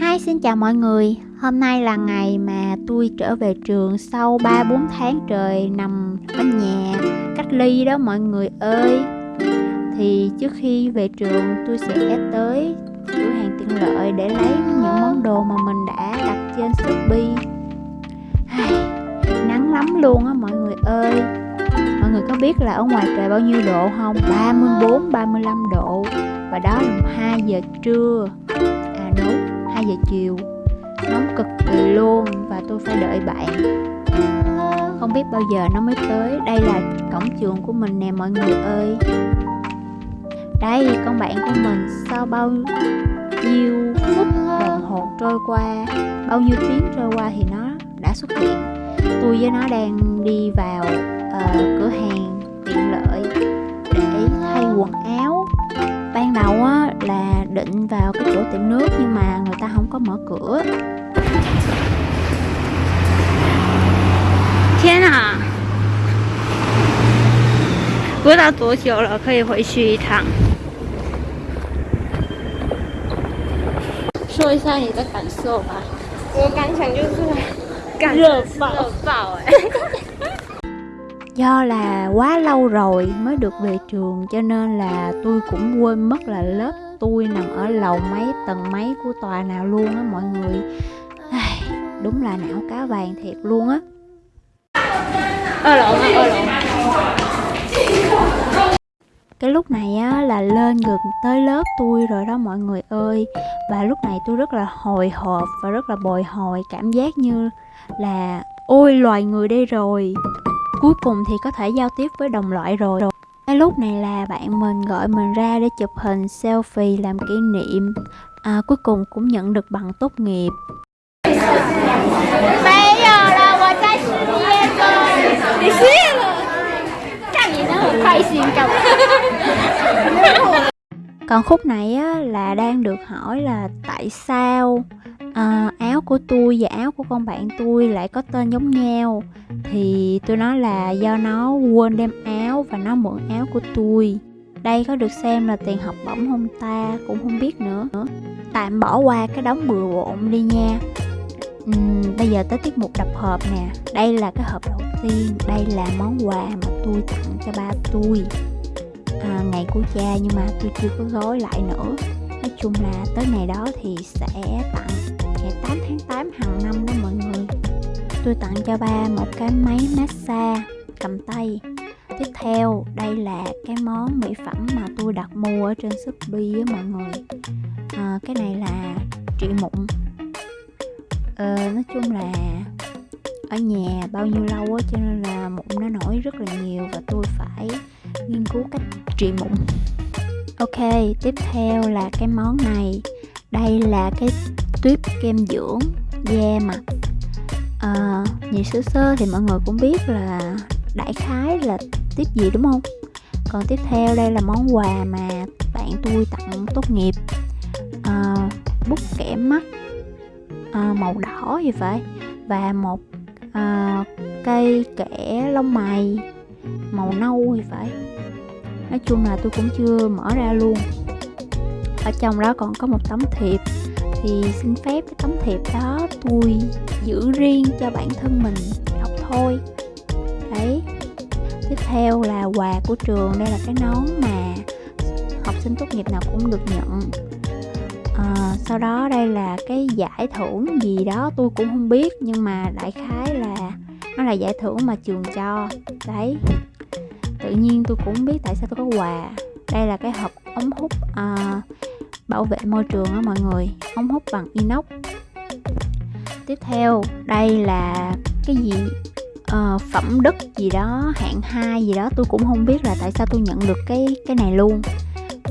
Hi, xin chào mọi người. Hôm nay là ngày mà tôi trở về trường sau 3-4 tháng trời nằm ở nhà, cách ly đó mọi người ơi. Thì trước khi về trường, tôi sẽ tới cửa hàng tiện lợi để lấy những món đồ mà mình đã đặt trên Shopee. Nắng lắm luôn á mọi người ơi. Mọi người có biết là ở ngoài trời bao nhiêu độ không? 34-35 độ. Và đó là 2 giờ trưa. À đúng. 2 giờ chiều. Nóng cực kỳ luôn và tôi phải đợi bạn. Không biết bao giờ nó mới tới. Đây là cổng trường của mình nè mọi người ơi. Đây con bạn của mình sau bao nhiêu phút đồng hồ trôi qua bao nhiêu tiếng trôi qua thì nó đã xuất hiện. Tôi với nó đang đi vào uh, cửa hàng tiện lợi để thay quần áo ban đầu á là định vào cái chỗ tiệm nước nhưng mà người ta không có mở cửa 天啊！不知道多久了，可以回去一趟。说一下你的感受吧。我感想就是热爆，热爆哎 ！Do là quá lâu rồi mới được về trường cho nên là tôi cũng quên mất là lớp tôi nằm ở lầu mấy tầng mấy của tòa nào luôn á mọi người. Đúng là não cá vàng thiệt luôn á. Ở lộn ở lộn. Cái lúc này á là lên gần tới lớp tôi rồi đó mọi người ơi. Và lúc này tôi rất là hồi hộp và rất là bồi hồi cảm giác như là ôi loài người đây rồi cuối cùng thì có thể giao tiếp với đồng loại rồi cái lúc này là bạn mình gọi mình ra để chụp hình selfie làm kỷ niệm à, cuối cùng cũng nhận được bằng tốt nghiệp 没有了，我在失业中。你失业了？看你那么开心干嘛？ còn khúc này á, là đang được hỏi là tại sao à, áo của tôi và áo của con bạn tôi lại có tên giống nhau. Thì tôi nói là do nó quên đem áo và nó mượn áo của tôi. Đây có được xem là tiền học bổng không ta? Cũng không biết nữa. Tạm bỏ qua cái đống bừa bộn đi nha. Uhm, bây giờ tới tiết mục đập hộp nè. Đây là cái hộp đầu tiên. Đây là món quà mà tôi tặng cho ba tôi. À, ngày của cha nhưng mà tôi chưa có gói lại nữa chung là tới ngày đó thì sẽ tặng ngày 8 tháng 8 hàng năm đó mọi người. Tôi tặng cho ba một cái máy massage cầm tay. Tiếp theo đây là cái món mỹ phẩm mà tôi đặt mua ở trên shopee á mọi người. À, cái này là trị mụn. Ờ, nói chung là ở nhà bao nhiêu lâu á cho nên là mụn nó nổi rất là nhiều và tôi phải nghiên cứu cách trị mụn ok tiếp theo là cái món này. Đây là cái tuyếp kem dưỡng da mặt à, ờ, nhìn sơ sơ thì mọi người cũng biết là đại khái là tiếp gì đúng không? Còn tiếp theo đây là món quà mà bạn tôi tặng tốt nghiệp. À, bút kẻ mắt à, màu đỏ gì vậy? Và một à, cây kẻ lông mày màu nâu thì phải nói chung là tôi cũng chưa mở ra luôn. Ở trong đó còn có một tấm thiệp. Thì xin phép cái tấm thiệp đó tôi giữ riêng cho bản thân mình đọc thôi. Đấy. Tiếp theo là quà của trường. Đây là cái nón mà học sinh tốt nghiệp nào cũng được nhận. À, sau đó đây là cái giải thưởng gì đó tôi cũng không biết nhưng mà đại khái là nó là giải thưởng mà trường cho. Đấy tự nhiên tôi cũng biết tại sao tôi có quà. Đây là cái hộp ống hút à, bảo vệ môi trường á mọi người ống hút bằng inox. Tiếp theo đây là cái gì? À, phẩm đất gì đó hạng 2 gì đó tôi cũng không biết là tại sao tôi nhận được cái cái này luôn.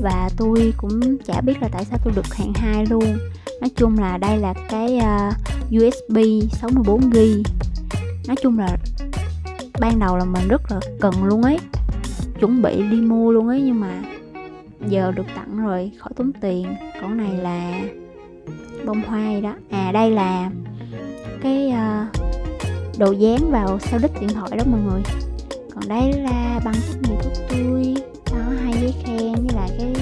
Và tôi cũng chả biết là tại sao tôi được hạng 2 luôn. Nói chung là đây là cái uh, USB 64GB nói chung là ban đầu là mình rất là cần luôn ấy chuẩn bị đi mua luôn ấy nhưng mà giờ được tặng rồi khỏi tốn tiền. Còn này là bông hoa gì đó. À đây là cái uh, đồ dán vào sau đít điện thoại đó mọi người. Còn đây là bằng tốt nghiệp của tôi. Đó hai giấy khen với lại cái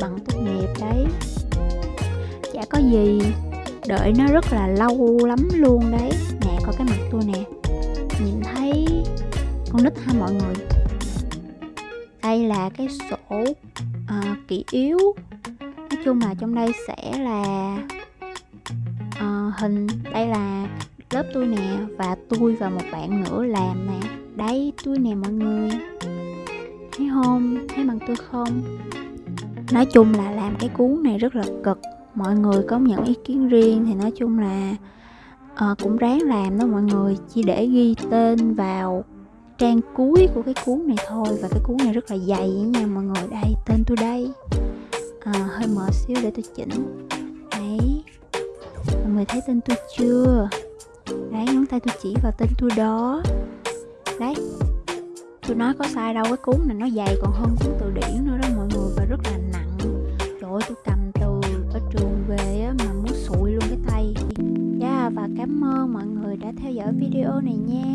bằng tốt nghiệp đấy. Chả có gì đợi nó rất là lâu lắm luôn đấy. Nè có cái mặt tôi nè. Nhìn thấy con nít ha mọi người đây là cái sổ uh, kỷ yếu. Nói chung là trong đây sẽ là uh, hình đây là lớp tôi nè và tôi và một bạn nữa làm nè. Đây tôi nè mọi người. Thấy không? Thấy bằng tôi không? Nói chung là làm cái cuốn này rất là cực. Mọi người có những ý kiến riêng thì nói chung là uh, cũng ráng làm đó mọi người. Chỉ để ghi tên vào trang cuối của cái cuốn này thôi. Và cái cuốn này rất là dày nha mọi người. Đây tên tôi đây. À, hơi mở xíu để tôi chỉnh. Đấy. Mọi người thấy tên tôi chưa? Đấy ngón tay tôi chỉ vào tên tôi đó. Đấy. Tôi nói có sai đâu cái cuốn này nó dày còn hơn cuốn từ điển nữa đó mọi người và rất là nặng. Trời ơi tôi cầm từ ở trường về á mà muốn sụi luôn cái tay. Yeah, và cảm ơn mọi người đã theo dõi video này nha.